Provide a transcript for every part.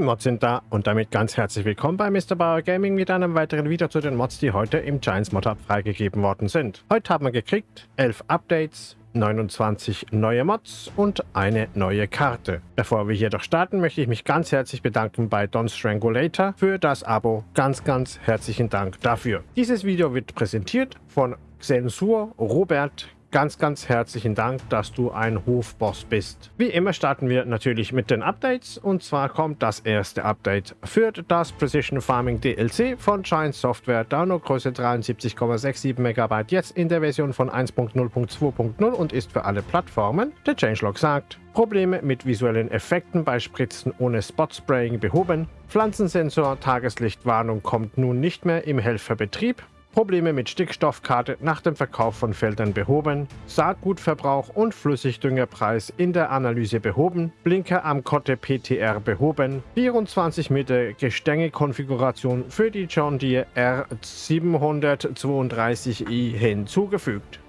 Mods sind da und damit ganz herzlich willkommen bei Mr. Bauer Gaming mit einem weiteren Video zu den Mods, die heute im Giants Mod Hub freigegeben worden sind. Heute haben wir gekriegt 11 Updates, 29 neue Mods und eine neue Karte. Bevor wir jedoch starten, möchte ich mich ganz herzlich bedanken bei Don Strangulator für das Abo. Ganz, ganz herzlichen Dank dafür. Dieses Video wird präsentiert von Xensur Robert ganz, ganz herzlichen Dank, dass du ein Hofboss bist. Wie immer starten wir natürlich mit den Updates und zwar kommt das erste Update für das Precision Farming DLC von Giant Software, Downloadgröße 73,67 MB, jetzt in der Version von 1.0.2.0 und ist für alle Plattformen. Der Changelog sagt, Probleme mit visuellen Effekten bei Spritzen ohne Spot-Spraying behoben. Pflanzensensor Tageslichtwarnung kommt nun nicht mehr im Helferbetrieb. Probleme mit Stickstoffkarte nach dem Verkauf von Feldern behoben, Saatgutverbrauch und Flüssigdüngerpreis in der Analyse behoben, Blinker am Kotte PTR behoben, 24 Meter Gestängekonfiguration für die John Deere R732i hinzugefügt.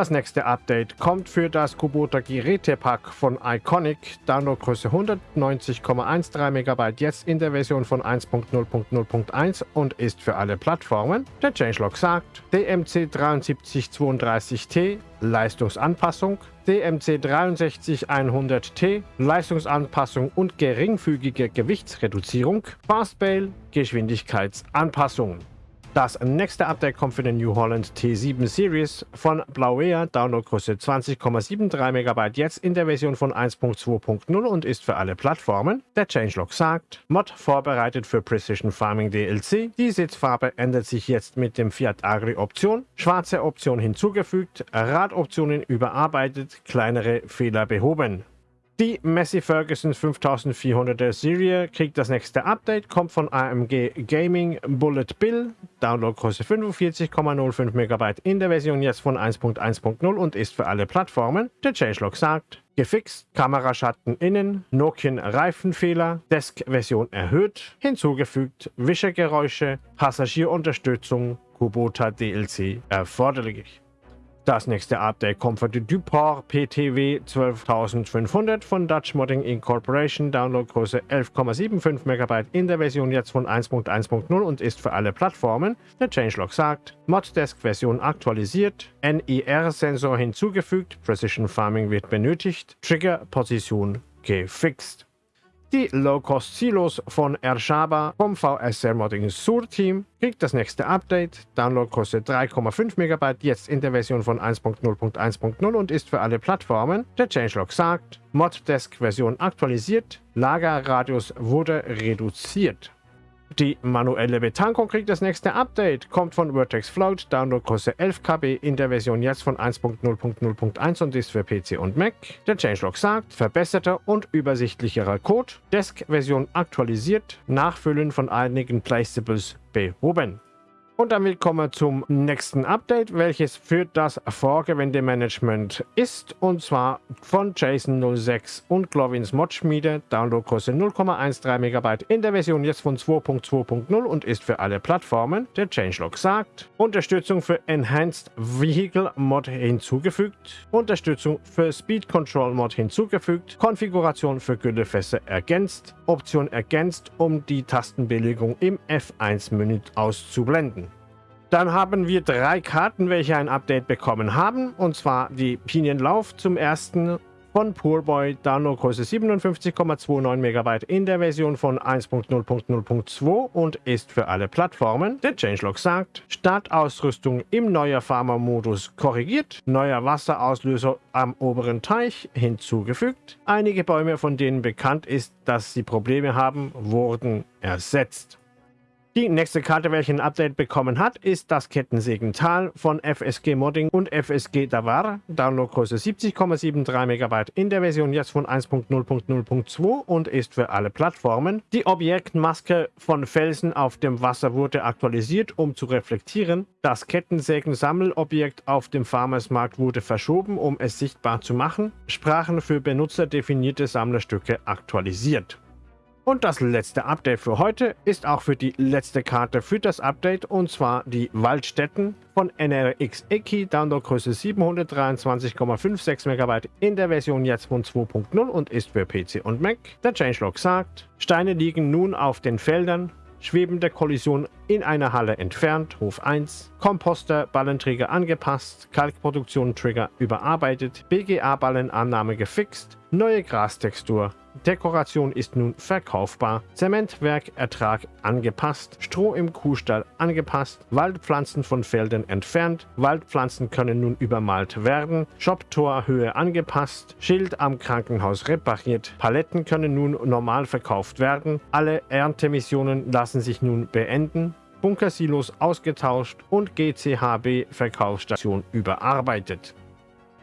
Das nächste Update kommt für das Kubota Gerätepack von Iconic, Downloadgröße 190,13 MB, jetzt in der Version von 1.0.0.1 und ist für alle Plattformen. Der Changelog sagt, DMC 7332T Leistungsanpassung, DMC 63100T Leistungsanpassung und geringfügige Gewichtsreduzierung, Fastbail Geschwindigkeitsanpassung. Das nächste Update kommt für den New Holland T7 Series von Blauea, Downloadgröße 20,73 MB, jetzt in der Version von 1.2.0 und ist für alle Plattformen. Der Changelog sagt, Mod vorbereitet für Precision Farming DLC. Die Sitzfarbe ändert sich jetzt mit dem Fiat Agri Option. Schwarze Option hinzugefügt, Radoptionen überarbeitet, kleinere Fehler behoben. Die Messi Ferguson 5400er Serie kriegt das nächste Update, kommt von AMG Gaming Bullet Bill, Downloadgröße 45,05 MB in der Version jetzt von 1.1.0 und ist für alle Plattformen. Der Changelog sagt, gefixt, Kameraschatten innen, Nokian Reifenfehler, Desk-Version erhöht, hinzugefügt, Wischergeräusche, Passagierunterstützung, Kubota DLC erforderlich. Das nächste Update kommt für die Duport PTW 12500 von Dutch Modding Incorporation, Downloadgröße 11,75 MB in der Version jetzt von 1.1.0 und ist für alle Plattformen. Der Changelog sagt, Moddesk-Version aktualisiert, NIR-Sensor hinzugefügt, Precision Farming wird benötigt, Trigger-Position gefixt. Die Low-Cost-Silos von Ershaba vom VSR Modding Sur Team kriegt das nächste Update. Download kostet 3,5 MB, jetzt in der Version von 1.0.1.0 und ist für alle Plattformen. Der Changelog sagt, Moddesk-Version aktualisiert, Lagerradius wurde reduziert. Die manuelle Betankung kriegt das nächste Update, kommt von Vertex Float, Downloadgröße 11 KB in der Version jetzt von 1.0.0.1 und ist für PC und Mac. Der Changelog sagt, verbesserter und übersichtlicherer Code, Desk-Version aktualisiert, Nachfüllen von einigen Placeables behoben. Und damit kommen wir zum nächsten Update, welches für das Vorgewendemanagement ist. Und zwar von Jason06 und Glovins Modschmiede. Downloadgröße 0,13 MB in der Version jetzt von 2.2.0 und ist für alle Plattformen. Der Changelog sagt, Unterstützung für Enhanced Vehicle Mod hinzugefügt, Unterstützung für Speed Control Mod hinzugefügt, Konfiguration für Güllefässer ergänzt, Option ergänzt, um die Tastenbelegung im F1-Menü auszublenden. Dann haben wir drei Karten, welche ein Update bekommen haben. Und zwar die Pinienlauf zum ersten von Poorboy, Downloadgröße 57,29 MB in der Version von 1.0.0.2 und ist für alle Plattformen. Der Changelog sagt, Startausrüstung im neuer Farmer-Modus korrigiert, neuer Wasserauslöser am oberen Teich hinzugefügt. Einige Bäume, von denen bekannt ist, dass sie Probleme haben, wurden ersetzt. Die nächste Karte, welche ein Update bekommen hat, ist das Kettensägental von FSG Modding und FSG Davar. Downloadgröße 70,73 MB in der Version jetzt von 1.0.0.2 und ist für alle Plattformen. Die Objektmaske von Felsen auf dem Wasser wurde aktualisiert, um zu reflektieren. Das Kettensägen-Sammelobjekt auf dem Farmersmarkt wurde verschoben, um es sichtbar zu machen. Sprachen für benutzerdefinierte Sammlerstücke aktualisiert. Und das letzte Update für heute ist auch für die letzte Karte für das Update und zwar die Waldstätten von NRX Eki, Downloadgröße 723,56 MB in der Version jetzt von 2.0 und ist für PC und Mac. Der Changelog sagt, Steine liegen nun auf den Feldern, schwebende Kollision in einer Halle entfernt, Hof 1, Komposter, Ballenträger angepasst, Kalkproduktion Trigger überarbeitet, BGA-Ballenannahme gefixt, neue Grastextur, Dekoration ist nun verkaufbar. Zementwerkertrag angepasst. Stroh im Kuhstall angepasst. Waldpflanzen von Feldern entfernt. Waldpflanzen können nun übermalt werden. Shoptorhöhe angepasst. Schild am Krankenhaus repariert. Paletten können nun normal verkauft werden. Alle Erntemissionen lassen sich nun beenden. Bunkersilos ausgetauscht und GCHB Verkaufsstation überarbeitet.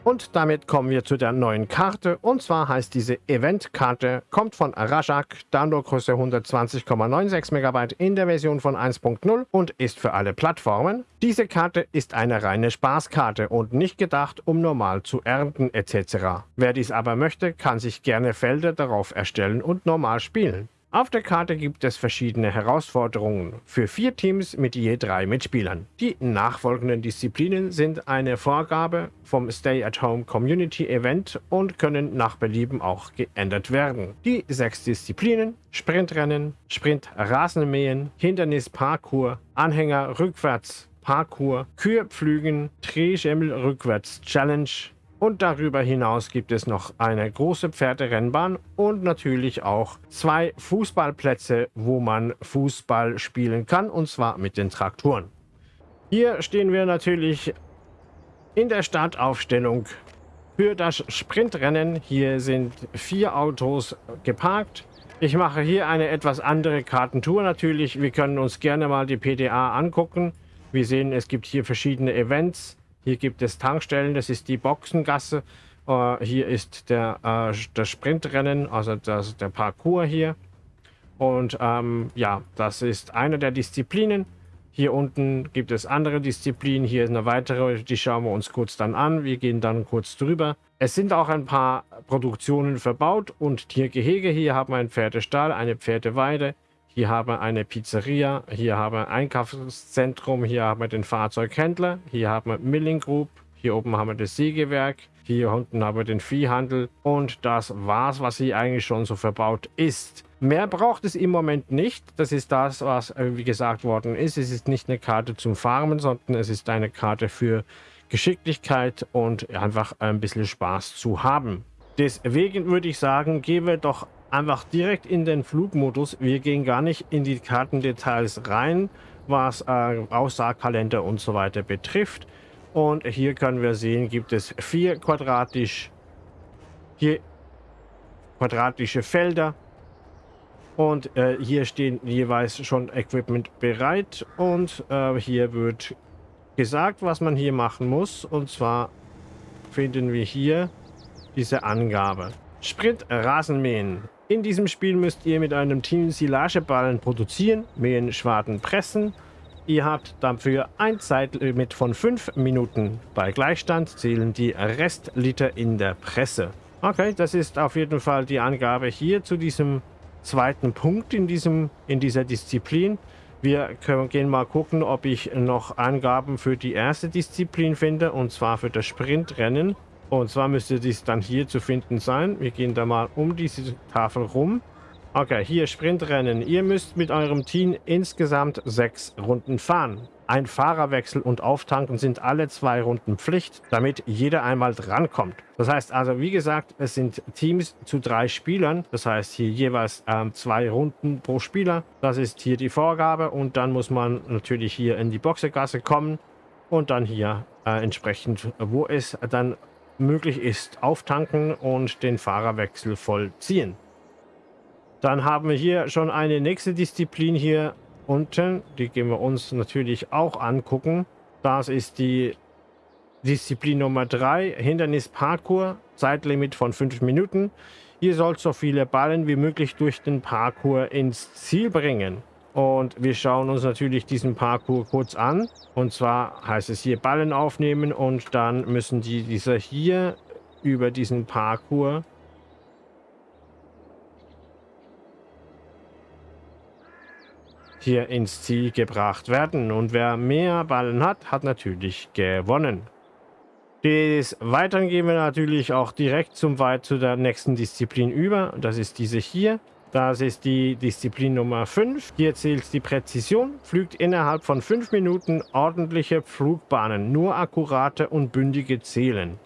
Und damit kommen wir zu der neuen Karte. Und zwar heißt diese Event-Karte, kommt von Rajak, Downloadgröße 120,96 MB in der Version von 1.0 und ist für alle Plattformen. Diese Karte ist eine reine Spaßkarte und nicht gedacht, um normal zu ernten etc. Wer dies aber möchte, kann sich gerne Felder darauf erstellen und normal spielen. Auf der Karte gibt es verschiedene Herausforderungen für vier Teams mit je drei Mitspielern. Die nachfolgenden Disziplinen sind eine Vorgabe vom Stay-at-Home Community Event und können nach Belieben auch geändert werden. Die sechs Disziplinen Sprintrennen, Sprint-Rasenmähen, Hindernis-Parkour, Anhänger rückwärts, Parkour, Kürpflügen, Drehschemmel rückwärts Challenge, und darüber hinaus gibt es noch eine große Pferderennbahn und natürlich auch zwei Fußballplätze, wo man Fußball spielen kann, und zwar mit den Traktoren. Hier stehen wir natürlich in der Startaufstellung für das Sprintrennen. Hier sind vier Autos geparkt. Ich mache hier eine etwas andere Kartentour natürlich. Wir können uns gerne mal die PDA angucken. Wir sehen, es gibt hier verschiedene Events. Hier gibt es Tankstellen, das ist die Boxengasse. Uh, hier ist der, uh, das Sprintrennen, also das, der Parcours hier. Und ähm, ja, das ist eine der Disziplinen. Hier unten gibt es andere Disziplinen. Hier ist eine weitere, die schauen wir uns kurz dann an. Wir gehen dann kurz drüber. Es sind auch ein paar Produktionen verbaut und Tiergehege. Hier haben wir einen Pferdestall, eine Pferdeweide. Hier haben wir eine Pizzeria, hier haben wir ein Einkaufszentrum, hier haben wir den Fahrzeughändler, hier haben wir Milling Group, hier oben haben wir das Sägewerk, hier unten haben wir den Viehhandel und das war's, was hier eigentlich schon so verbaut ist. Mehr braucht es im Moment nicht. Das ist das, was äh, wie gesagt worden ist. Es ist nicht eine Karte zum Farmen, sondern es ist eine Karte für Geschicklichkeit und einfach ein bisschen Spaß zu haben. Deswegen würde ich sagen, gehen wir doch einfach direkt in den Flugmodus. Wir gehen gar nicht in die Kartendetails rein, was äh, Aussaagkalender und so weiter betrifft. Und hier können wir sehen, gibt es vier quadratisch, hier quadratische Felder. Und äh, hier stehen jeweils schon Equipment bereit. Und äh, hier wird gesagt, was man hier machen muss. Und zwar finden wir hier diese Angabe. Sprint Rasenmähen. In diesem Spiel müsst ihr mit einem Team Silageballen produzieren, mähen, schwarten, pressen. Ihr habt dafür ein Zeitlimit von 5 Minuten. Bei Gleichstand zählen die Restliter in der Presse. Okay, das ist auf jeden Fall die Angabe hier zu diesem zweiten Punkt in, diesem, in dieser Disziplin. Wir können, gehen mal gucken, ob ich noch Angaben für die erste Disziplin finde, und zwar für das Sprintrennen. Und zwar müsste dies dann hier zu finden sein. Wir gehen da mal um diese Tafel rum. Okay, hier Sprintrennen. Ihr müsst mit eurem Team insgesamt sechs Runden fahren. Ein Fahrerwechsel und Auftanken sind alle zwei Runden Pflicht, damit jeder einmal drankommt. Das heißt also, wie gesagt, es sind Teams zu drei Spielern. Das heißt hier jeweils ähm, zwei Runden pro Spieler. Das ist hier die Vorgabe und dann muss man natürlich hier in die Boxergasse kommen und dann hier äh, entsprechend, wo es dann möglich ist, auftanken und den Fahrerwechsel vollziehen. Dann haben wir hier schon eine nächste Disziplin hier unten. Die gehen wir uns natürlich auch angucken. Das ist die Disziplin Nummer 3, Hindernis Parkour, Zeitlimit von 5 Minuten. Ihr sollt so viele Ballen wie möglich durch den Parkour ins Ziel bringen. Und wir schauen uns natürlich diesen Parcours kurz an. Und zwar heißt es hier Ballen aufnehmen und dann müssen die dieser hier über diesen Parcours hier ins Ziel gebracht werden. Und wer mehr Ballen hat, hat natürlich gewonnen. Des Weiteren gehen wir natürlich auch direkt zum weit zu der nächsten Disziplin über. Das ist diese hier. Das ist die Disziplin Nummer 5. Hier zählt die Präzision. Flügt innerhalb von 5 Minuten ordentliche Flugbahnen. Nur akkurate und bündige zählen.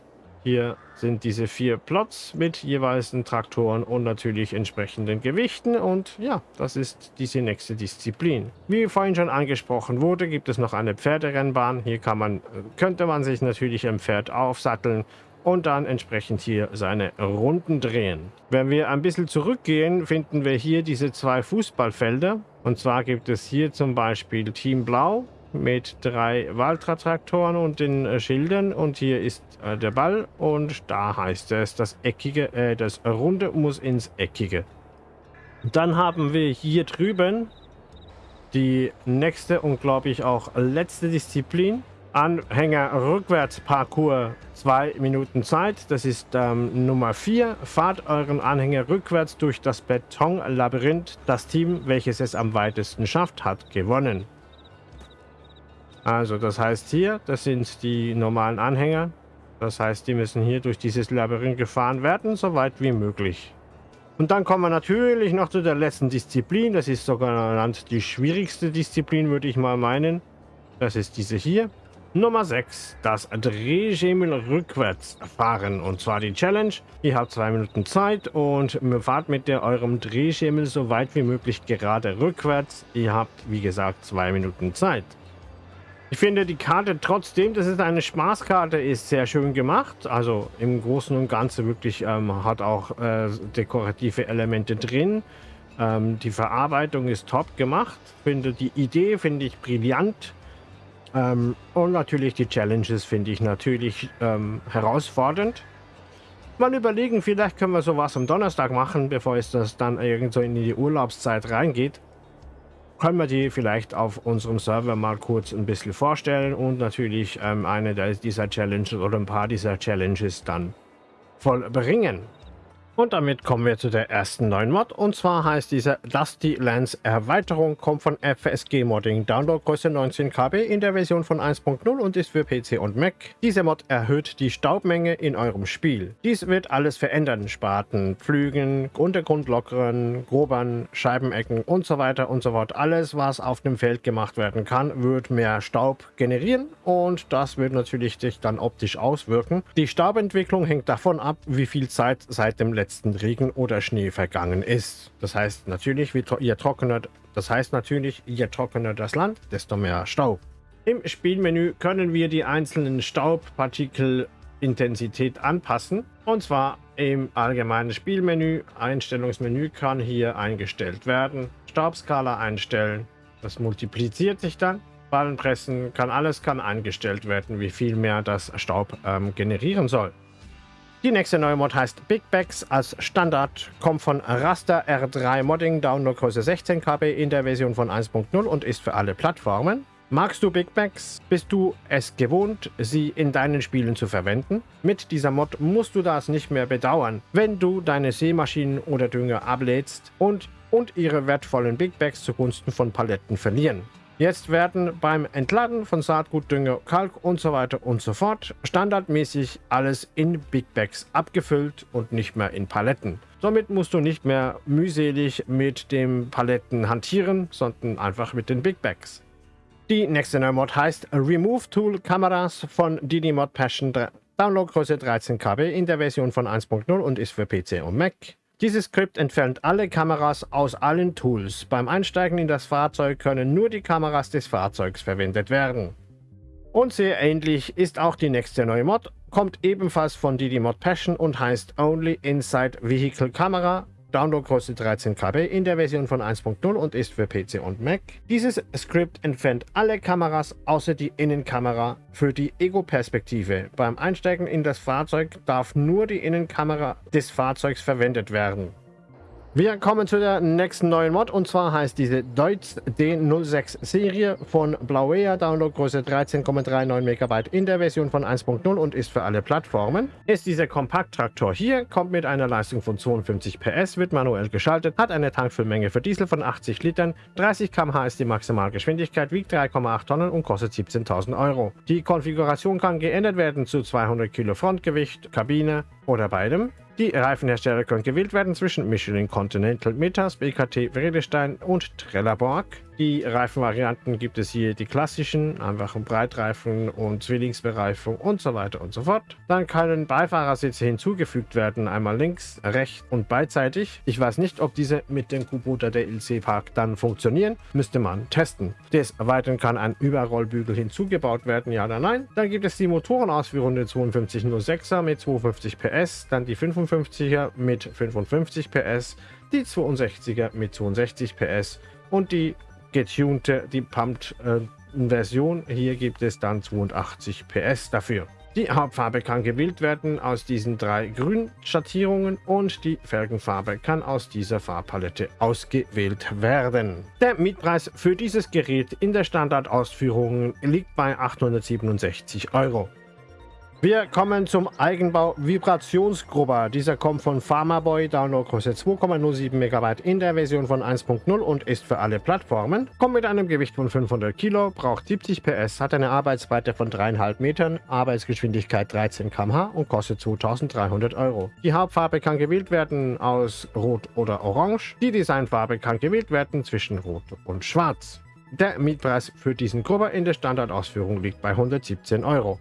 Hier sind diese vier Plots mit jeweils Traktoren und natürlich entsprechenden Gewichten. Und ja, das ist diese nächste Disziplin. Wie vorhin schon angesprochen wurde, gibt es noch eine Pferderennbahn. Hier kann man, könnte man sich natürlich im Pferd aufsatteln und dann entsprechend hier seine Runden drehen. Wenn wir ein bisschen zurückgehen, finden wir hier diese zwei Fußballfelder. Und zwar gibt es hier zum Beispiel Team Blau mit drei Valtra-Traktoren und den äh, Schildern. Und hier ist äh, der Ball und da heißt es, das Eckige, äh, das Runde muss ins Eckige. Dann haben wir hier drüben die nächste und glaube ich auch letzte Disziplin. Anhänger rückwärts Parcours 2 Minuten Zeit. Das ist ähm, Nummer 4. Fahrt euren Anhänger rückwärts durch das Betonlabyrinth. Das Team, welches es am weitesten schafft, hat gewonnen. Also das heißt hier, das sind die normalen Anhänger. Das heißt, die müssen hier durch dieses Labyrinth gefahren werden, so weit wie möglich. Und dann kommen wir natürlich noch zu der letzten Disziplin. Das ist sogar die schwierigste Disziplin, würde ich mal meinen. Das ist diese hier. Nummer 6, das Drehschemel rückwärts fahren. Und zwar die Challenge. Ihr habt zwei Minuten Zeit und fahrt mit der, eurem Drehschemel so weit wie möglich gerade rückwärts. Ihr habt, wie gesagt, zwei Minuten Zeit. Ich finde die Karte trotzdem, dass es eine Spaßkarte ist, sehr schön gemacht. Also im Großen und Ganzen wirklich ähm, hat auch äh, dekorative Elemente drin. Ähm, die Verarbeitung ist top gemacht. Finde die Idee finde ich brillant. Ähm, und natürlich die Challenges finde ich natürlich ähm, herausfordernd. Mal überlegen, vielleicht können wir sowas am Donnerstag machen, bevor es das dann irgendwo in die Urlaubszeit reingeht können wir die vielleicht auf unserem Server mal kurz ein bisschen vorstellen und natürlich ähm, eine dieser Challenges oder ein paar dieser Challenges dann vollbringen. Und damit kommen wir zu der ersten neuen Mod. Und zwar heißt diese Dusty Lens Erweiterung, kommt von FSG Modding, Downloadgröße 19 KB in der Version von 1.0 und ist für PC und Mac. Diese Mod erhöht die Staubmenge in eurem Spiel. Dies wird alles verändern. Spaten, Pflügen, Untergrund lockeren, grobern, Scheibenecken und so weiter und so fort. Alles, was auf dem Feld gemacht werden kann, wird mehr Staub generieren und das wird natürlich sich dann optisch auswirken. Die Staubentwicklung hängt davon ab, wie viel Zeit seit dem letzten letzten Regen oder Schnee vergangen ist. Das heißt natürlich, je trockener, das heißt natürlich, je trockener das Land, desto mehr Staub. Im Spielmenü können wir die einzelnen Staubpartikelintensität anpassen. Und zwar im allgemeinen Spielmenü. Einstellungsmenü kann hier eingestellt werden. Staubskala einstellen. Das multipliziert sich dann. Ballenpressen kann alles kann eingestellt werden, wie viel mehr das Staub ähm, generieren soll. Die nächste neue Mod heißt Big Bags als Standard, kommt von Raster R3 Modding, Downloadgröße 16 KB in der Version von 1.0 und ist für alle Plattformen. Magst du Big Bags? Bist du es gewohnt, sie in deinen Spielen zu verwenden? Mit dieser Mod musst du das nicht mehr bedauern, wenn du deine Seemaschinen oder Dünger ablädst und, und ihre wertvollen Big Bags zugunsten von Paletten verlieren. Jetzt werden beim Entladen von Saatgut, Dünger, Kalk und so weiter und so fort standardmäßig alles in Big Bags abgefüllt und nicht mehr in Paletten. Somit musst du nicht mehr mühselig mit den Paletten hantieren, sondern einfach mit den Big Bags. Die nächste neue Mod heißt Remove Tool Kameras von Didi Mod Passion Downloadgröße 13 KB in der Version von 1.0 und ist für PC und Mac. Dieses Skript entfernt alle Kameras aus allen Tools. Beim Einsteigen in das Fahrzeug können nur die Kameras des Fahrzeugs verwendet werden. Und sehr ähnlich ist auch die nächste neue Mod, kommt ebenfalls von Didi Mod Passion und heißt Only Inside Vehicle Camera Downloadgröße 13 KB in der Version von 1.0 und ist für PC und Mac. Dieses Skript entfernt alle Kameras außer die Innenkamera für die Ego-Perspektive. Beim Einsteigen in das Fahrzeug darf nur die Innenkamera des Fahrzeugs verwendet werden. Wir kommen zu der nächsten neuen Mod und zwar heißt diese Deutz D06 Serie von Blauea, Downloadgröße 13,39 MB in der Version von 1.0 und ist für alle Plattformen. Ist dieser Kompakttraktor hier, kommt mit einer Leistung von 52 PS, wird manuell geschaltet, hat eine Tankfüllmenge für Diesel von 80 Litern, 30 km/h ist die Maximalgeschwindigkeit, wiegt 3,8 Tonnen und kostet 17.000 Euro. Die Konfiguration kann geändert werden zu 200 Kilo Frontgewicht, Kabine oder beidem. Die Reifenhersteller können gewählt werden zwischen Michelin Continental Metas, BKT Vredestein und Trelleborg. Die Reifenvarianten gibt es hier die klassischen, einfachen Breitreifen und Zwillingsbereifung und so weiter und so fort. Dann können Beifahrersitze hinzugefügt werden, einmal links, rechts und beidseitig. Ich weiß nicht, ob diese mit dem Kubota der LC Park dann funktionieren, müsste man testen. Des Weiteren kann ein Überrollbügel hinzugebaut werden, ja oder nein. Dann gibt es die Motorenausführung der 5206er mit 250 PS, dann die 55er mit 55 PS, die 62er mit 62 PS und die getunte, die Pumped äh. Hier gibt es dann 82 PS dafür. Die Hauptfarbe kann gewählt werden aus diesen drei Grünschattierungen und die Felgenfarbe kann aus dieser Farbpalette ausgewählt werden. Der Mietpreis für dieses Gerät in der Standardausführung liegt bei 867 Euro. Wir kommen zum Eigenbau Vibrationsgrubber. Dieser kommt von Pharmaboy, Downloadgröße 2,07 MB in der Version von 1.0 und ist für alle Plattformen. Kommt mit einem Gewicht von 500 Kilo, braucht 70 PS, hat eine Arbeitsbreite von 3,5 Metern, Arbeitsgeschwindigkeit 13 km/h und kostet 2300 Euro. Die Hauptfarbe kann gewählt werden aus Rot oder Orange. Die Designfarbe kann gewählt werden zwischen Rot und Schwarz. Der Mietpreis für diesen Grubber in der Standardausführung liegt bei 117 Euro.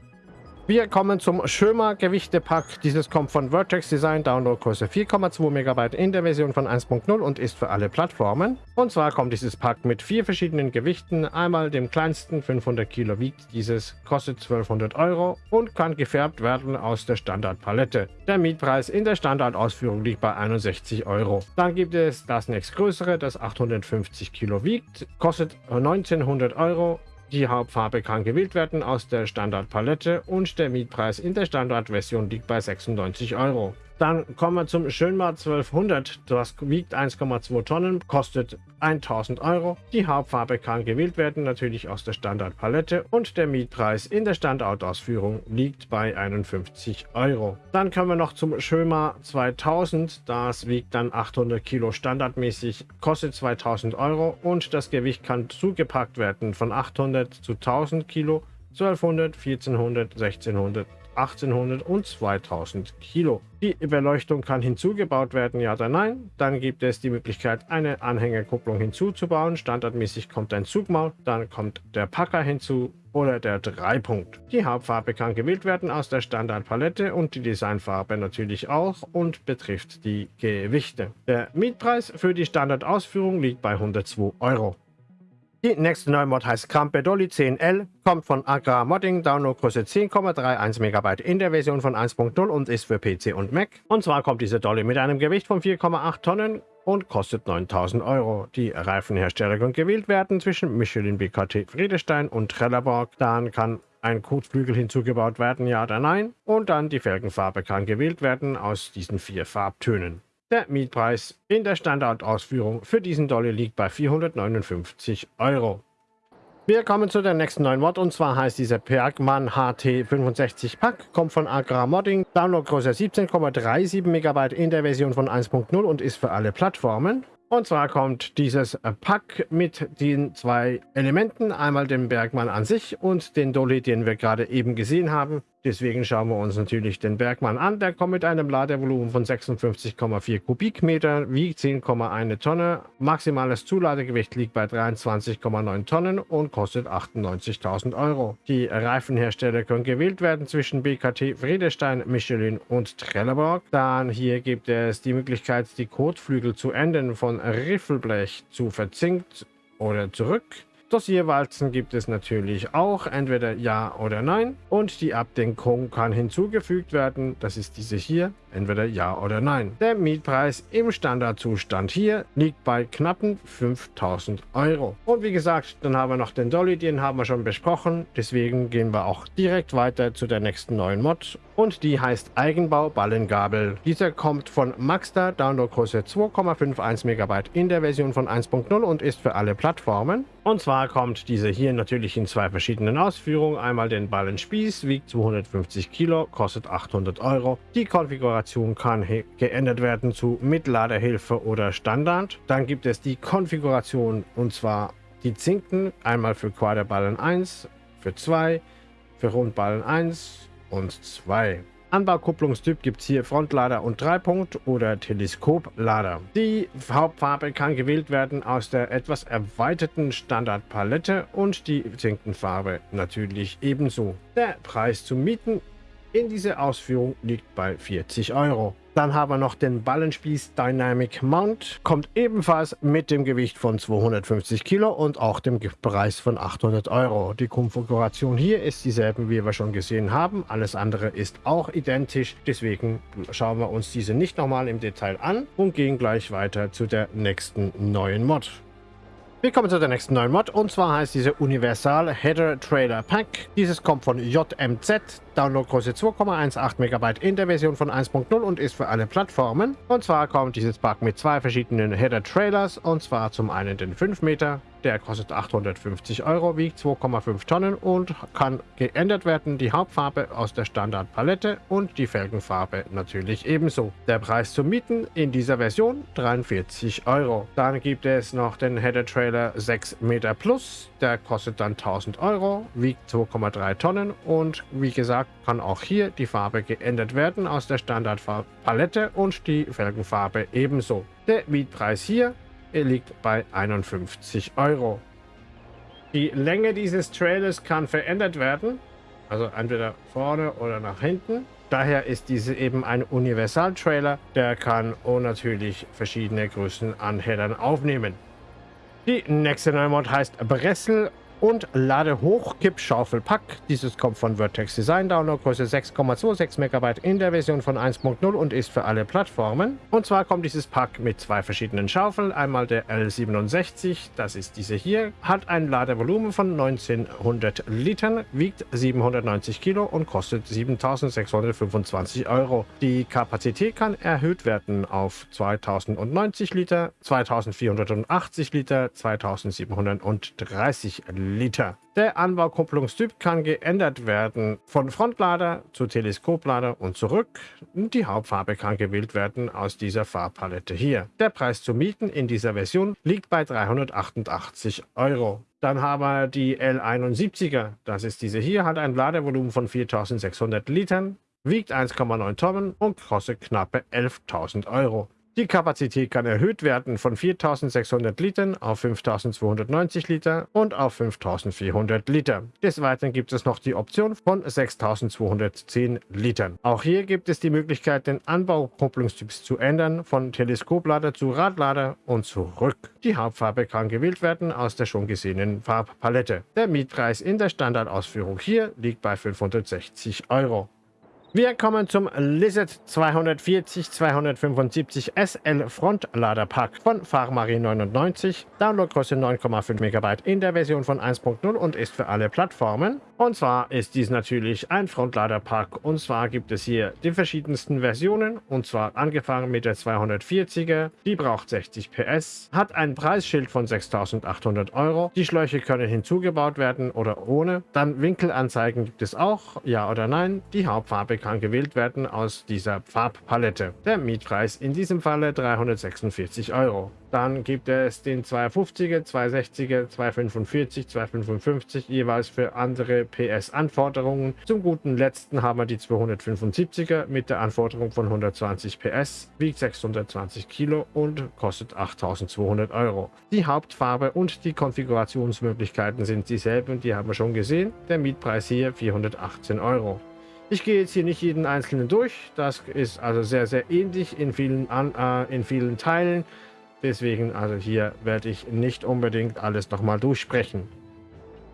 Wir kommen zum Schömer Gewichtepack. Dieses kommt von Vertex Design, Downloadgröße 4,2 MB in der Version von 1.0 und ist für alle Plattformen. Und zwar kommt dieses Pack mit vier verschiedenen Gewichten. Einmal dem kleinsten, 500 Kilo wiegt dieses, kostet 1200 Euro und kann gefärbt werden aus der Standardpalette. Der Mietpreis in der Standardausführung liegt bei 61 Euro. Dann gibt es das nächstgrößere, das 850 Kilo wiegt, kostet 1900 Euro die Hauptfarbe kann gewählt werden aus der Standardpalette und der Mietpreis in der Standardversion liegt bei 96 Euro. Dann kommen wir zum Schönmar 1200. Das wiegt 1,2 Tonnen, kostet 1000 Euro. Die Hauptfarbe kann gewählt werden, natürlich aus der Standardpalette. Und der Mietpreis in der Standardausführung liegt bei 51 Euro. Dann kommen wir noch zum Schönmar 2000. Das wiegt dann 800 Kilo standardmäßig, kostet 2000 Euro. Und das Gewicht kann zugepackt werden von 800 zu 1000 Kilo, 1200, 1400, 1600 1800 und 2000 Kilo. Die Beleuchtung kann hinzugebaut werden, ja oder nein. Dann gibt es die Möglichkeit, eine Anhängerkupplung hinzuzubauen. Standardmäßig kommt ein Zugmaul, dann kommt der Packer hinzu oder der Dreipunkt. Die Hauptfarbe kann gewählt werden aus der Standardpalette und die Designfarbe natürlich auch und betrifft die Gewichte. Der Mietpreis für die Standardausführung liegt bei 102 Euro. Die nächste neue Mod heißt Krampe Dolly 10L, kommt von Agra Modding, Downloadgröße 10,31 MB in der Version von 1.0 und ist für PC und Mac. Und zwar kommt diese Dolly mit einem Gewicht von 4,8 Tonnen und kostet 9000 Euro. Die Reifenhersteller können gewählt werden zwischen Michelin BKT Friedestein und Trelleborg. Dann kann ein Kotflügel hinzugebaut werden, ja oder nein. Und dann die Felgenfarbe kann gewählt werden aus diesen vier Farbtönen. Der Mietpreis in der Standardausführung für diesen Dolly liegt bei 459 Euro. Wir kommen zu der nächsten neuen Mod und zwar heißt dieser Bergmann HT65 Pack, kommt von Agra Modding, Downloadgröße 17,37 MB in der Version von 1.0 und ist für alle Plattformen. Und zwar kommt dieses Pack mit den zwei Elementen, einmal dem Bergmann an sich und den Dolly, den wir gerade eben gesehen haben. Deswegen schauen wir uns natürlich den Bergmann an. Der kommt mit einem Ladevolumen von 56,4 Kubikmeter, wiegt 10,1 Tonne. Maximales Zuladegewicht liegt bei 23,9 Tonnen und kostet 98.000 Euro. Die Reifenhersteller können gewählt werden zwischen BKT, Friedestein, Michelin und Trelleborg. Dann hier gibt es die Möglichkeit, die Kotflügel zu Enden von Riffelblech zu verzinkt oder zurück. Dossierwalzen gibt es natürlich auch, entweder ja oder nein. Und die Abdenkung kann hinzugefügt werden, das ist diese hier, entweder ja oder nein. Der Mietpreis im Standardzustand hier liegt bei knappen 5000 Euro. Und wie gesagt, dann haben wir noch den Dolly, den haben wir schon besprochen. Deswegen gehen wir auch direkt weiter zu der nächsten neuen Mod. Und die heißt Eigenbau Ballengabel. Dieser kommt von Maxda, Downloadgröße 2,51 MB in der Version von 1.0 und ist für alle Plattformen. Und zwar kommt diese hier natürlich in zwei verschiedenen Ausführungen. Einmal den Ballenspieß, wiegt 250 Kilo, kostet 800 Euro. Die Konfiguration kann geändert werden zu Mitladerhilfe oder Standard. Dann gibt es die Konfiguration und zwar die Zinken, einmal für Quaderballen 1, für 2, für Rundballen 1 und 2. Anbaukupplungstyp gibt es hier Frontlader und Dreipunkt oder Teleskoplader. Die Hauptfarbe kann gewählt werden aus der etwas erweiterten Standardpalette und die Zinkenfarbe natürlich ebenso. Der Preis zum Mieten in dieser Ausführung liegt bei 40 Euro. Dann haben wir noch den Ballenspieß Dynamic Mount. Kommt ebenfalls mit dem Gewicht von 250 Kilo und auch dem Preis von 800 Euro. Die Konfiguration hier ist dieselbe, wie wir schon gesehen haben. Alles andere ist auch identisch. Deswegen schauen wir uns diese nicht nochmal im Detail an und gehen gleich weiter zu der nächsten neuen Mod. Wir kommen zu der nächsten neuen Mod und zwar heißt diese Universal Header Trailer Pack. Dieses kommt von JMZ, Downloadgröße 2,18 MB in der Version von 1.0 und ist für alle Plattformen. Und zwar kommt dieses Pack mit zwei verschiedenen Header Trailers und zwar zum einen den 5 Meter der kostet 850 Euro, wiegt 2,5 Tonnen und kann geändert werden. Die Hauptfarbe aus der Standardpalette und die Felgenfarbe natürlich ebenso. Der Preis zum Mieten in dieser Version 43 Euro. Dann gibt es noch den Header Trailer 6 Meter Plus. Der kostet dann 1000 Euro, wiegt 2,3 Tonnen und wie gesagt kann auch hier die Farbe geändert werden aus der Standardpalette und die Felgenfarbe ebenso. Der Mietpreis hier er liegt bei 51 Euro. Die Länge dieses Trailers kann verändert werden, also entweder vorne oder nach hinten. Daher ist diese eben ein Universal-Trailer, der kann natürlich verschiedene Größen an Headern aufnehmen. Die nächste neue Mod heißt Bressel und lade hoch Kippschaufelpack. Dieses kommt von Vertex Design Download, Größe 6,26 MB in der Version von 1.0 und ist für alle Plattformen. Und zwar kommt dieses Pack mit zwei verschiedenen Schaufeln. Einmal der L67, das ist diese hier, hat ein Ladevolumen von 1900 Litern, wiegt 790 Kilo und kostet 7625 Euro. Die Kapazität kann erhöht werden auf 2090 Liter, 2480 Liter, 2730 Liter. Liter. Der Anbaukupplungstyp kann geändert werden von Frontlader zu Teleskoplader und zurück. Die Hauptfarbe kann gewählt werden aus dieser Farbpalette hier. Der Preis zu mieten in dieser Version liegt bei 388 Euro. Dann haben wir die L71er. Das ist diese hier, hat ein Ladevolumen von 4600 Litern, wiegt 1,9 Tonnen und kostet knappe 11.000 Euro. Die Kapazität kann erhöht werden von 4600 Litern auf 5290 Liter und auf 5400 Liter. Des Weiteren gibt es noch die Option von 6210 Litern. Auch hier gibt es die Möglichkeit, den Anbaukupplungstyps zu ändern, von Teleskoplader zu Radlader und zurück. Die Hauptfarbe kann gewählt werden aus der schon gesehenen Farbpalette. Der Mietpreis in der Standardausführung hier liegt bei 560 Euro. Wir kommen zum Lizard 240 275 SL Frontladerpack von Farmari 99. Downloadgröße 9,5 MB in der Version von 1.0 und ist für alle Plattformen. Und zwar ist dies natürlich ein Frontladerpack. Und zwar gibt es hier die verschiedensten Versionen. Und zwar angefangen mit der 240er. Die braucht 60 PS, hat ein Preisschild von 6.800 Euro. Die Schläuche können hinzugebaut werden oder ohne. Dann Winkelanzeigen gibt es auch, ja oder nein. Die Hauptfarbe kann gewählt werden aus dieser Farbpalette. Der Mietpreis in diesem Falle 346 Euro. Dann gibt es den 250er, 260er, 245, 255 jeweils für andere PS-Anforderungen. Zum guten letzten haben wir die 275er mit der Anforderung von 120 PS, wiegt 620 Kilo und kostet 8200 Euro. Die Hauptfarbe und die Konfigurationsmöglichkeiten sind dieselben, die haben wir schon gesehen. Der Mietpreis hier 418 Euro. Ich gehe jetzt hier nicht jeden einzelnen durch. Das ist also sehr, sehr ähnlich in vielen, äh, in vielen Teilen. Deswegen, also hier werde ich nicht unbedingt alles nochmal durchsprechen.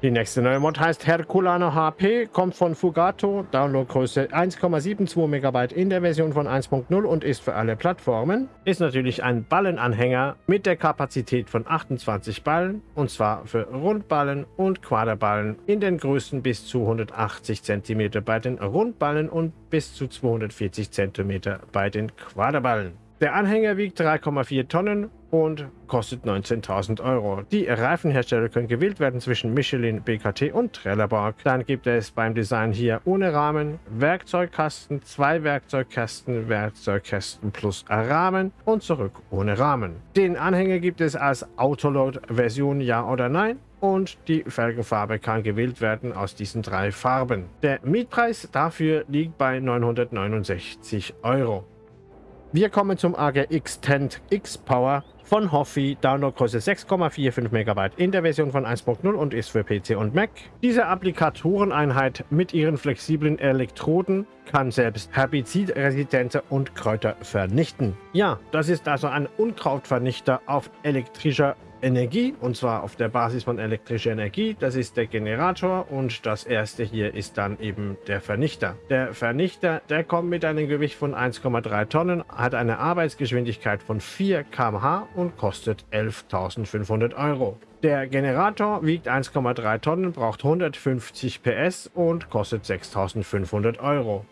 Die nächste neue Mod heißt Herculano HP, kommt von Fugato, Downloadgröße 1,72 MB in der Version von 1.0 und ist für alle Plattformen. Ist natürlich ein Ballenanhänger mit der Kapazität von 28 Ballen und zwar für Rundballen und Quaderballen in den Größen bis zu 180 cm bei den Rundballen und bis zu 240 cm bei den Quaderballen. Der Anhänger wiegt 3,4 Tonnen und kostet 19.000 Euro. Die Reifenhersteller können gewählt werden zwischen Michelin, BKT und Trelleborg. Dann gibt es beim Design hier ohne Rahmen, Werkzeugkasten, zwei Werkzeugkästen, Werkzeugkästen plus Rahmen und zurück ohne Rahmen. Den Anhänger gibt es als Autoload-Version Ja oder Nein und die Felgenfarbe kann gewählt werden aus diesen drei Farben. Der Mietpreis dafür liegt bei 969 Euro. Wir kommen zum AGX Tent X Power von Hoffi, Downloadgröße 6,45 MB in der Version von 1.0 und ist für PC und Mac. Diese Applikatoreneinheit mit ihren flexiblen Elektroden kann selbst herbizidresistente und Kräuter vernichten. Ja, das ist also ein Unkrautvernichter auf elektrischer Energie und zwar auf der Basis von elektrischer Energie. Das ist der Generator und das erste hier ist dann eben der Vernichter. Der Vernichter, der kommt mit einem Gewicht von 1,3 Tonnen, hat eine Arbeitsgeschwindigkeit von 4 km/h und kostet 11.500 Euro. Der Generator wiegt 1,3 Tonnen, braucht 150 PS und kostet 6.500 Euro.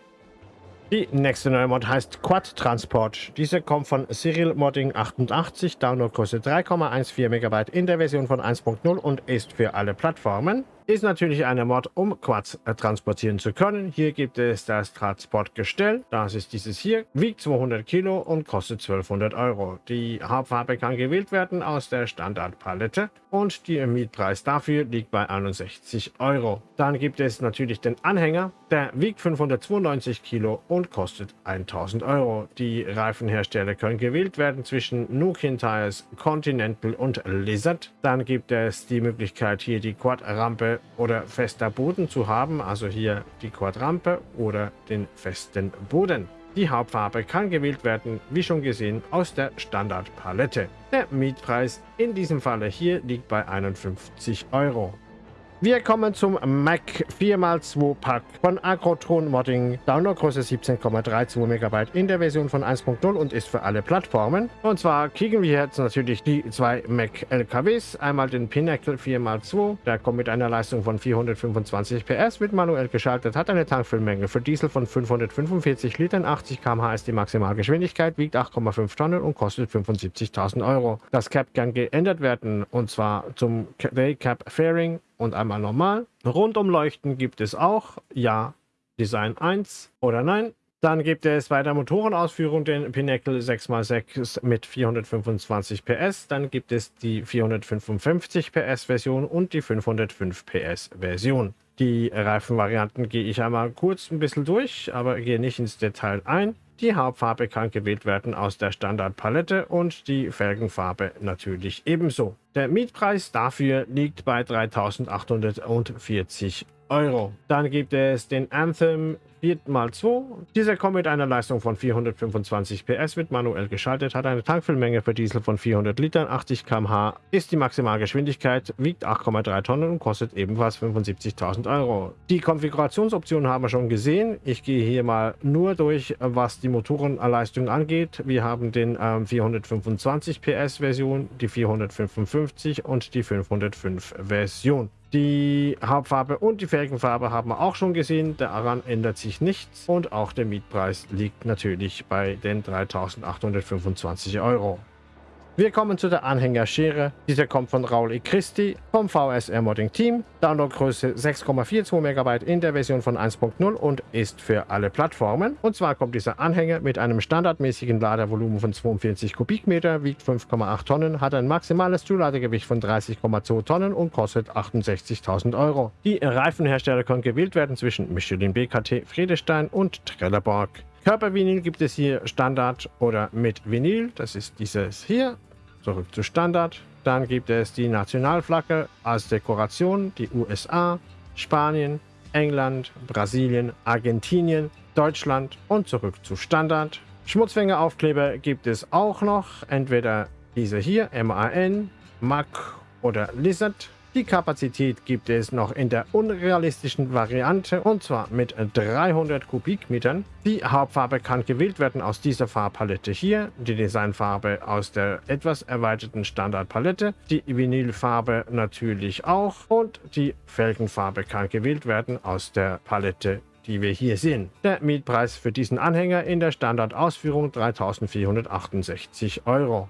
Die nächste neue Mod heißt Quad Transport. Diese kommt von Cyril Modding 88, Downloadgröße 3,14 MB in der Version von 1.0 und ist für alle Plattformen. Ist natürlich eine Mod, um Quads äh, transportieren zu können. Hier gibt es das Transportgestell. Das ist dieses hier. Wiegt 200 Kilo und kostet 1200 Euro. Die Hauptfarbe kann gewählt werden aus der Standardpalette. Und der Mietpreis dafür liegt bei 61 Euro. Dann gibt es natürlich den Anhänger. Der wiegt 592 Kilo und kostet 1000 Euro. Die Reifenhersteller können gewählt werden zwischen Nukin Tires, Continental und Lizard. Dann gibt es die Möglichkeit hier die Quad-Rampe oder fester Boden zu haben, also hier die Quadrampe oder den festen Boden. Die Hauptfarbe kann gewählt werden, wie schon gesehen, aus der Standardpalette. Der Mietpreis in diesem Falle hier liegt bei 51 Euro. Wir kommen zum Mac 4x2 Pack von Agrotron Modding. Downloadgröße 17,32 MB in der Version von 1.0 und ist für alle Plattformen. Und zwar kriegen wir jetzt natürlich die zwei Mac LKWs. Einmal den Pinnacle 4x2. Der kommt mit einer Leistung von 425 PS, wird manuell geschaltet, hat eine Tankfüllmenge für Diesel von 545 Litern, 80 km/h ist die Maximalgeschwindigkeit, wiegt 8,5 Tonnen und kostet 75.000 Euro. Das Cap kann geändert werden und zwar zum Day Cap Fairing und einmal normal. Rundumleuchten gibt es auch. Ja, Design 1 oder nein. Dann gibt es bei der Motorenausführung den Pinnacle 6x6 mit 425 PS. Dann gibt es die 455 PS Version und die 505 PS Version. Die Reifenvarianten gehe ich einmal kurz ein bisschen durch, aber gehe nicht ins Detail ein. Die Hauptfarbe kann gewählt werden aus der Standardpalette und die Felgenfarbe natürlich ebenso. Der Mietpreis dafür liegt bei 3.840 Euro. Dann gibt es den Anthem 4x2. Dieser kommt mit einer Leistung von 425 PS, wird manuell geschaltet, hat eine Tankfüllmenge für Diesel von 400 Litern, 80 km/h, ist die Maximalgeschwindigkeit, wiegt 8,3 Tonnen und kostet ebenfalls 75.000 Euro. Die Konfigurationsoptionen haben wir schon gesehen. Ich gehe hier mal nur durch, was die Motorenleistung angeht. Wir haben den ähm, 425 PS Version, die 455 und die 505 Version. Die Hauptfarbe und die Felgenfarbe haben wir auch schon gesehen. Daran ändert sich nichts. Und auch der Mietpreis liegt natürlich bei den 3.825 Euro. Wir kommen zu der Anhängerschere. Dieser kommt von Raul E. Christi vom VSR Modding Team. Downloadgröße 6,42 MB in der Version von 1.0 und ist für alle Plattformen. Und zwar kommt dieser Anhänger mit einem standardmäßigen Ladervolumen von 42 Kubikmeter, wiegt 5,8 Tonnen, hat ein maximales Zuladegewicht von 30,2 Tonnen und kostet 68.000 Euro. Die Reifenhersteller können gewählt werden zwischen Michelin BKT, Friedestein und Trelleborg. Körpervinyl gibt es hier Standard oder mit Vinyl. Das ist dieses hier. Zurück zu Standard. Dann gibt es die Nationalflagge als Dekoration, die USA, Spanien, England, Brasilien, Argentinien, Deutschland und zurück zu Standard. Schmutzfängeraufkleber gibt es auch noch, entweder diese hier, MAN, MAC oder Lizard. Die Kapazität gibt es noch in der unrealistischen Variante und zwar mit 300 Kubikmetern. Die Hauptfarbe kann gewählt werden aus dieser Farbpalette hier, die Designfarbe aus der etwas erweiterten Standardpalette, die Vinylfarbe natürlich auch und die Felgenfarbe kann gewählt werden aus der Palette die wir hier sehen. Der Mietpreis für diesen Anhänger in der Standardausführung 3.468 Euro.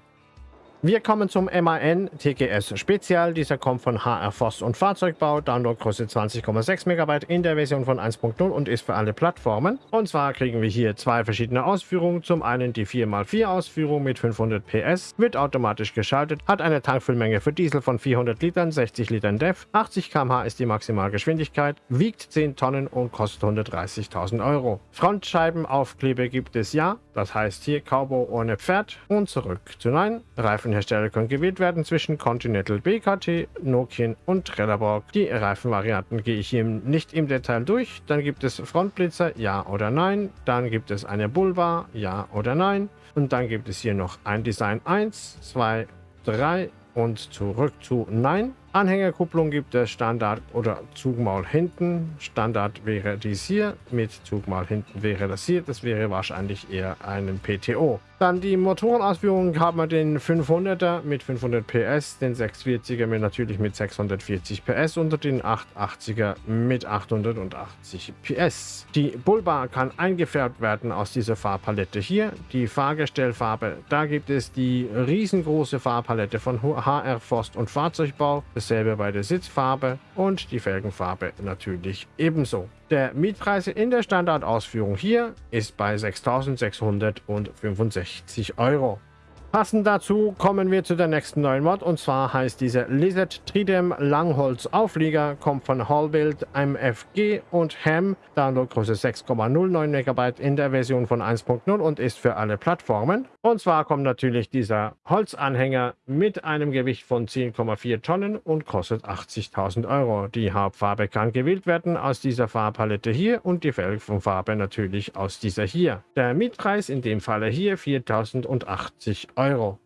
Wir kommen zum MAN TGS Spezial. Dieser kommt von HR Forst und Fahrzeugbau. Downloadgröße 20,6 MB in der Version von 1.0 und ist für alle Plattformen. Und zwar kriegen wir hier zwei verschiedene Ausführungen. Zum einen die 4x4 Ausführung mit 500 PS, wird automatisch geschaltet, hat eine Tankfüllmenge für Diesel von 400 Litern, 60 Litern DEF, 80 km/h ist die Maximalgeschwindigkeit, wiegt 10 Tonnen und kostet 130.000 Euro. Frontscheibenaufkleber gibt es ja, das heißt hier Cowboy ohne Pferd und zurück zu Nein. Reifen Reifenhersteller können gewählt werden zwischen Continental BKT, Nokian und Trelleborg. Die Reifenvarianten gehe ich hier nicht im Detail durch. Dann gibt es Frontblitzer, ja oder nein. Dann gibt es eine Bullbar, ja oder nein. Und dann gibt es hier noch ein Design 1, 2, 3 und zurück zu Nein. Anhängerkupplung gibt es Standard oder Zugmaul hinten. Standard wäre dies hier, mit Zugmaul hinten wäre das hier. Das wäre wahrscheinlich eher ein PTO. Dann die Motorenausführung haben wir den 500er mit 500 PS, den 640er mit natürlich mit 640 PS und den 880er mit 880 PS. Die Bullbar kann eingefärbt werden aus dieser Farbpalette hier. Die Fahrgestellfarbe, da gibt es die riesengroße Farbpalette von HR Forst und Fahrzeugbau. Dasselbe bei der Sitzfarbe und die Felgenfarbe natürlich ebenso. Der Mietpreis in der Standardausführung hier ist bei 6.665 Euro. Passend dazu kommen wir zu der nächsten neuen Mod und zwar heißt diese Lizard Tridem Langholz Auflieger, kommt von Hallbuild MFG und Ham, Downloadgröße 6,09 MB in der Version von 1.0 und ist für alle Plattformen. Und zwar kommt natürlich dieser Holzanhänger mit einem Gewicht von 10,4 Tonnen und kostet 80.000 Euro. Die Hauptfarbe kann gewählt werden aus dieser Farbpalette hier und die Felgenfarbe natürlich aus dieser hier. Der Mietpreis in dem Falle hier 4.080 Euro. Euro.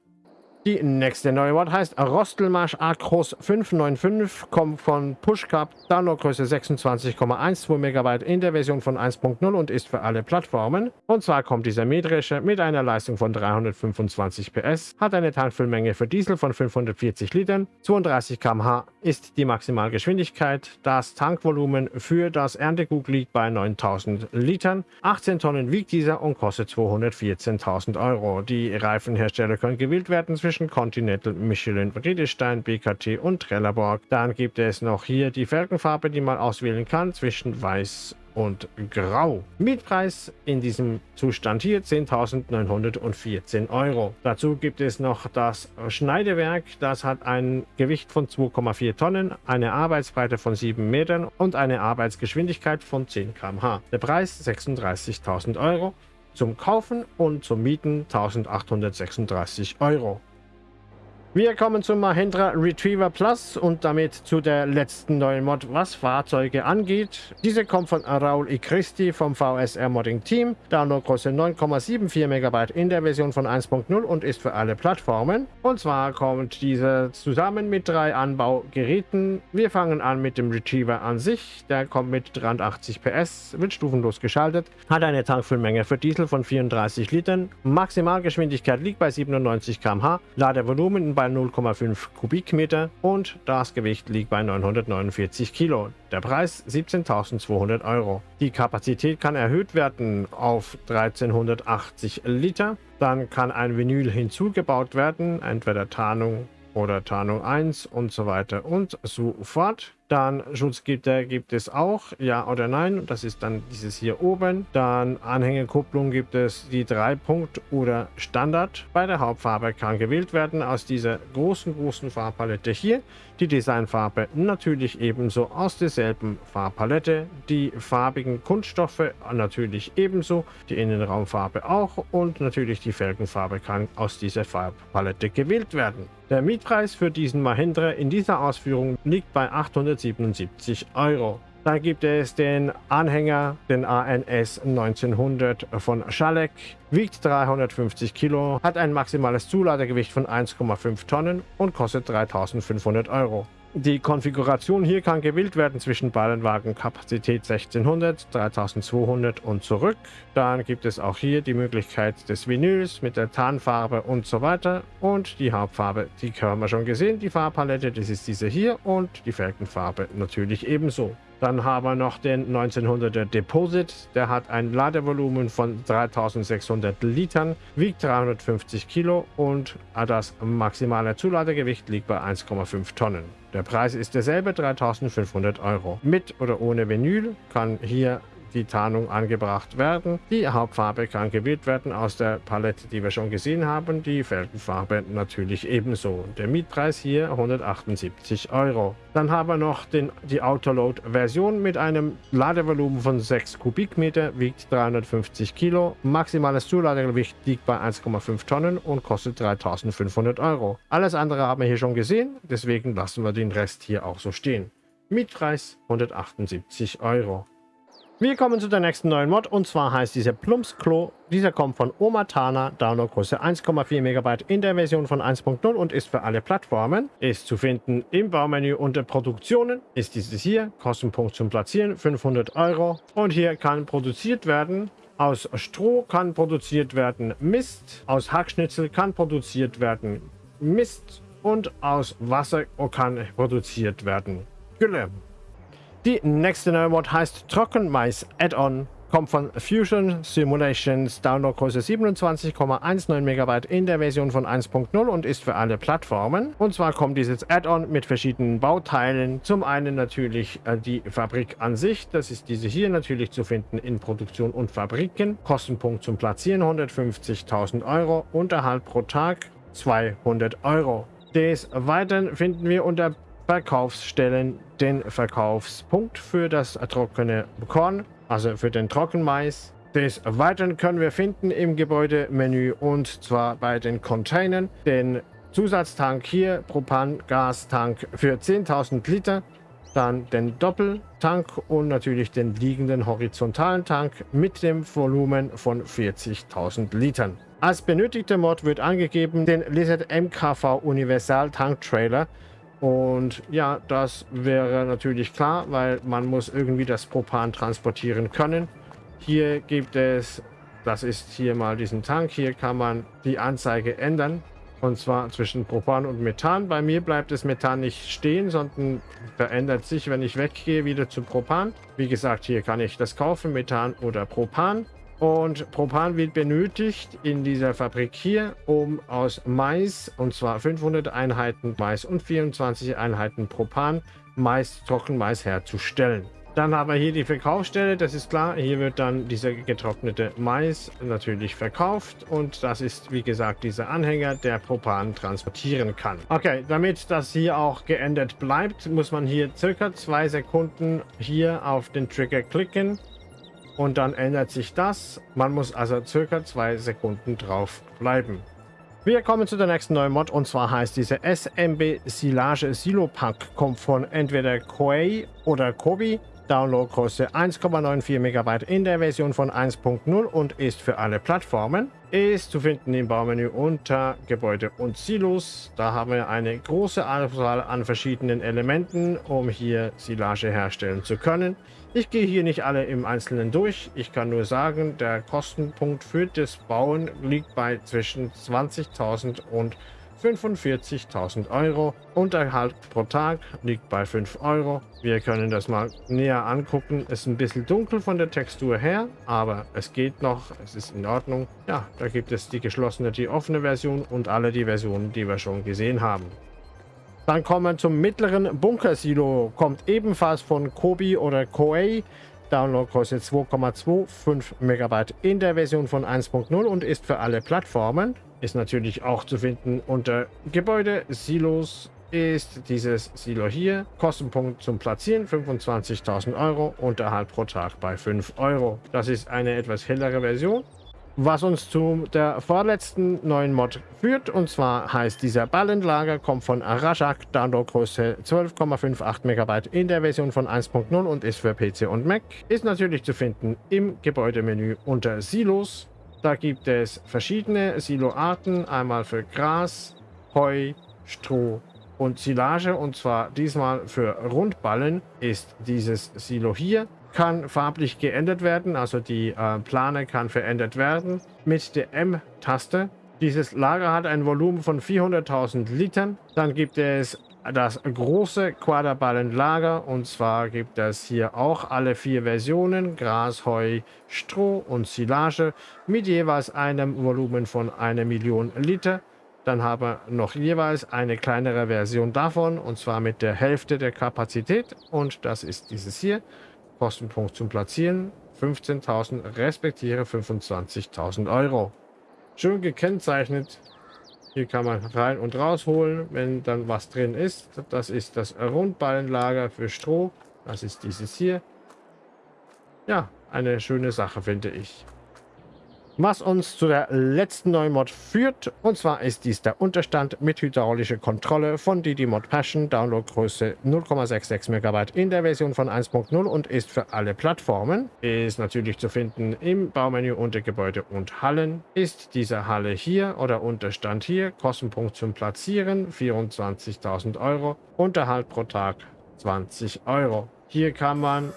Die nächste neue Mod heißt Rostelmarsch Acros 595, kommt von Pushcup, Downloadgröße 26,12 MB in der Version von 1.0 und ist für alle Plattformen. Und zwar kommt dieser metrische mit einer Leistung von 325 PS, hat eine Tankfüllmenge für Diesel von 540 Litern, 32 km/h ist die Maximalgeschwindigkeit. Das Tankvolumen für das Erntegut liegt bei 9000 Litern. 18 Tonnen wiegt dieser und kostet 214.000 Euro. Die Reifenhersteller können gewählt werden zwischen zwischen Continental, Michelin, Friedestein, BKT und Trelleborg. Dann gibt es noch hier die Felgenfarbe, die man auswählen kann zwischen Weiß und Grau. Mietpreis in diesem Zustand hier 10.914 Euro. Dazu gibt es noch das Schneidewerk. Das hat ein Gewicht von 2,4 Tonnen, eine Arbeitsbreite von 7 Metern und eine Arbeitsgeschwindigkeit von 10 km/h. Der Preis 36.000 Euro. Zum Kaufen und zum Mieten 1836 Euro. Wir kommen zum Mahindra Retriever Plus und damit zu der letzten neuen Mod, was Fahrzeuge angeht. Diese kommt von Raul I. Christi vom VSR Modding Team. Downloadgröße 9,74 MB in der Version von 1.0 und ist für alle Plattformen. Und zwar kommt diese zusammen mit drei Anbaugeräten. Wir fangen an mit dem Retriever an sich. Der kommt mit 380 PS, wird stufenlos geschaltet, hat eine Tankfüllmenge für Diesel von 34 Litern. Maximalgeschwindigkeit liegt bei 97 km/h. Ladevolumen bei 0,5 Kubikmeter und das Gewicht liegt bei 949 Kilo. Der Preis 17.200 Euro. Die Kapazität kann erhöht werden auf 1380 Liter. Dann kann ein Vinyl hinzugebaut werden, entweder Tarnung oder Tarnung 1 und so weiter und so fort. Dann Schutzgitter gibt es auch, ja oder nein. Das ist dann dieses hier oben. Dann Anhängerkupplung gibt es die 3 Punkt oder Standard. Bei der Hauptfarbe kann gewählt werden aus dieser großen, großen Farbpalette hier. Die Designfarbe natürlich ebenso aus derselben Farbpalette. Die farbigen Kunststoffe natürlich ebenso. Die Innenraumfarbe auch. Und natürlich die Felgenfarbe kann aus dieser Farbpalette gewählt werden. Der Mietpreis für diesen Mahindra in dieser Ausführung liegt bei 800 177 Euro. Dann gibt es den Anhänger, den ANS 1900 von Schalek, wiegt 350 Kilo, hat ein maximales Zuladegewicht von 1,5 Tonnen und kostet 3500 Euro. Die Konfiguration hier kann gewählt werden zwischen Ballenwagenkapazität 1600, 3200 und zurück. Dann gibt es auch hier die Möglichkeit des Vinyls mit der Tarnfarbe und so weiter. Und die Hauptfarbe, die haben wir schon gesehen, die Farbpalette, das ist diese hier und die Felgenfarbe natürlich ebenso. Dann haben wir noch den 1900er Deposit. Der hat ein Ladevolumen von 3600 Litern, wiegt 350 Kilo und das maximale Zuladegewicht liegt bei 1,5 Tonnen. Der Preis ist derselbe, 3500 Euro. Mit oder ohne Vinyl kann hier die Tarnung angebracht werden. Die Hauptfarbe kann gewählt werden aus der Palette, die wir schon gesehen haben. Die Felgenfarbe natürlich ebenso. Der Mietpreis hier 178 Euro. Dann haben wir noch den, die Autoload-Version mit einem Ladevolumen von 6 Kubikmeter, wiegt 350 Kilo. Maximales Zuladegewicht liegt bei 1,5 Tonnen und kostet 3500 Euro. Alles andere haben wir hier schon gesehen, deswegen lassen wir den Rest hier auch so stehen. Mietpreis 178 Euro. Wir kommen zu der nächsten neuen Mod und zwar heißt dieser Plumps Klo. Dieser kommt von Omatana, Downloadgröße 1,4 MB in der Version von 1.0 und ist für alle Plattformen. Ist zu finden im Baumenü unter Produktionen. Ist dieses hier, Kostenpunkt zum Platzieren 500 Euro. Und hier kann produziert werden aus Stroh kann produziert werden Mist, aus Hackschnitzel kann produziert werden Mist und aus Wasser kann produziert werden Gülle. Die nächste neue Mod heißt Trockenmais Add-on. Kommt von Fusion Simulations, Downloadgröße 27,19 MB in der Version von 1.0 und ist für alle Plattformen. Und zwar kommt dieses Add-on mit verschiedenen Bauteilen. Zum einen natürlich äh, die Fabrik an sich, das ist diese hier natürlich zu finden in Produktion und Fabriken. Kostenpunkt zum Platzieren 150.000 Euro, Unterhalt pro Tag 200 Euro. Des Weiteren finden wir unter Verkaufsstellen den Verkaufspunkt für das trockene Korn, also für den Trockenmais. Des Weiteren können wir finden im Gebäudemenü und zwar bei den Containern den Zusatztank hier, Propangastank für 10.000 Liter, dann den Doppeltank und natürlich den liegenden horizontalen Tank mit dem Volumen von 40.000 Litern. Als benötigter Mod wird angegeben den Lizard MKV Universal Tank Trailer und ja, das wäre natürlich klar, weil man muss irgendwie das Propan transportieren können. Hier gibt es, das ist hier mal diesen Tank, hier kann man die Anzeige ändern. Und zwar zwischen Propan und Methan. Bei mir bleibt das Methan nicht stehen, sondern verändert sich, wenn ich weggehe, wieder zu Propan. Wie gesagt, hier kann ich das kaufen, Methan oder Propan. Und Propan wird benötigt in dieser Fabrik hier, um aus Mais, und zwar 500 Einheiten Mais und 24 Einheiten Propan, Mais, Trockenmais herzustellen. Dann haben wir hier die Verkaufsstelle, das ist klar. Hier wird dann dieser getrocknete Mais natürlich verkauft und das ist, wie gesagt, dieser Anhänger, der Propan transportieren kann. Okay, damit das hier auch geändert bleibt, muss man hier circa zwei Sekunden hier auf den Trigger klicken und dann ändert sich das. Man muss also circa zwei Sekunden drauf bleiben. Wir kommen zu der nächsten neuen Mod und zwar heißt diese SMB Silage Silo Pack. Kommt von entweder Koei oder Kobi. Downloadgröße 1,94 MB in der Version von 1.0 und ist für alle Plattformen. Ist zu finden im Baumenü unter Gebäude und Silos. Da haben wir eine große Auswahl an verschiedenen Elementen, um hier Silage herstellen zu können. Ich gehe hier nicht alle im Einzelnen durch. Ich kann nur sagen, der Kostenpunkt für das Bauen liegt bei zwischen 20.000 und 45.000 Euro. Unterhalt pro Tag liegt bei 5 Euro. Wir können das mal näher angucken. Es ist ein bisschen dunkel von der Textur her, aber es geht noch. Es ist in Ordnung. Ja, da gibt es die geschlossene, die offene Version und alle die Versionen, die wir schon gesehen haben. Dann kommen wir zum mittleren Bunker-Silo. Kommt ebenfalls von Kobi oder Koei. Downloadgröße 2,25 MB in der Version von 1.0 und ist für alle Plattformen. Ist natürlich auch zu finden unter Gebäude, Silos, ist dieses Silo hier. Kostenpunkt zum Platzieren 25.000 Euro, Unterhalt pro Tag bei 5 Euro. Das ist eine etwas hellere Version. Was uns zu der vorletzten neuen Mod führt, und zwar heißt dieser Ballenlager, kommt von Arashak, Downloadgröße 12,58 MB in der Version von 1.0 und ist für PC und Mac. Ist natürlich zu finden im Gebäudemenü unter Silos. Da gibt es verschiedene Siloarten, einmal für Gras, Heu, Stroh und Silage und zwar diesmal für Rundballen ist dieses Silo hier kann farblich geändert werden, also die äh, Plane kann verändert werden mit der M-Taste. Dieses Lager hat ein Volumen von 400.000 Litern. Dann gibt es das große Quaderballenlager und zwar gibt es hier auch alle vier Versionen, Gras, Heu, Stroh und Silage mit jeweils einem Volumen von einer Million Liter. Dann haben wir noch jeweils eine kleinere Version davon und zwar mit der Hälfte der Kapazität und das ist dieses hier. Kostenpunkt zum Platzieren 15.000 respektive 25.000 Euro. Schön gekennzeichnet. Hier kann man rein und rausholen, wenn dann was drin ist. Das ist das Rundballenlager für Stroh. Das ist dieses hier. Ja, eine schöne Sache, finde ich was uns zu der letzten neuen Mod führt. Und zwar ist dies der Unterstand mit hydraulischer Kontrolle von DD Mod Passion, Downloadgröße 0,66 MB in der Version von 1.0 und ist für alle Plattformen. Ist natürlich zu finden im Baumenü unter Gebäude und Hallen. Ist diese Halle hier oder Unterstand hier, Kostenpunkt zum Platzieren 24.000 Euro, Unterhalt pro Tag 20 Euro. Hier kann man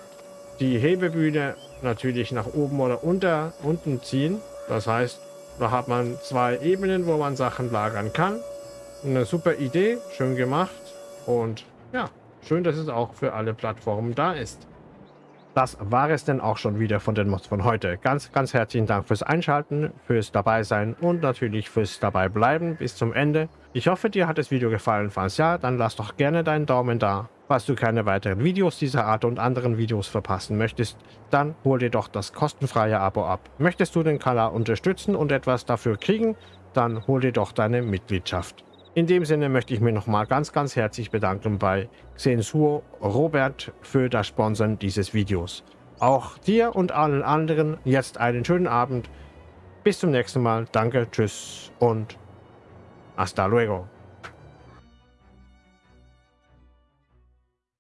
die Hebebühne natürlich nach oben oder unter, unten ziehen. Das heißt, da hat man zwei Ebenen, wo man Sachen lagern kann. Eine super Idee, schön gemacht und ja, schön, dass es auch für alle Plattformen da ist. Das war es denn auch schon wieder von den Mods von heute. Ganz, ganz herzlichen Dank fürs Einschalten, fürs Dabeisein und natürlich fürs Dabeibleiben bis zum Ende. Ich hoffe, dir hat das Video gefallen. Falls ja, dann lass doch gerne deinen Daumen da. Falls du keine weiteren Videos dieser Art und anderen Videos verpassen möchtest, dann hol dir doch das kostenfreie Abo ab. Möchtest du den Kanal unterstützen und etwas dafür kriegen, dann hol dir doch deine Mitgliedschaft. In dem Sinne möchte ich mich nochmal ganz, ganz herzlich bedanken bei Xensuo Robert für das Sponsoren dieses Videos. Auch dir und allen anderen jetzt einen schönen Abend. Bis zum nächsten Mal. Danke, tschüss und hasta luego.